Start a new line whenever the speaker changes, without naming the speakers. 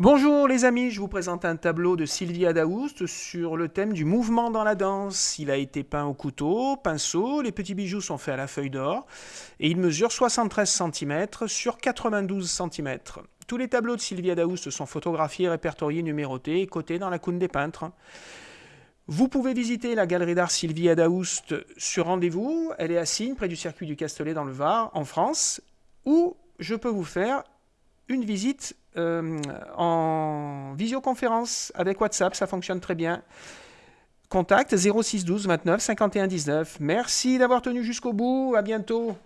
Bonjour les amis, je vous présente un tableau de Sylvia Daoust sur le thème du mouvement dans la danse. Il a été peint au couteau, pinceau, les petits bijoux sont faits à la feuille d'or et il mesure 73 cm sur 92 cm. Tous les tableaux de Sylvia Daoust sont photographiés, répertoriés, numérotés et cotés dans la coune des peintres. Vous pouvez visiter la galerie d'art Sylvia Daoust sur rendez-vous. Elle est à Signe, près du circuit du Castellet dans le Var, en France. Ou je peux vous faire une visite euh, en visioconférence avec WhatsApp, ça fonctionne très bien. Contact 06 12 29 51 19. Merci d'avoir tenu jusqu'au bout, à bientôt.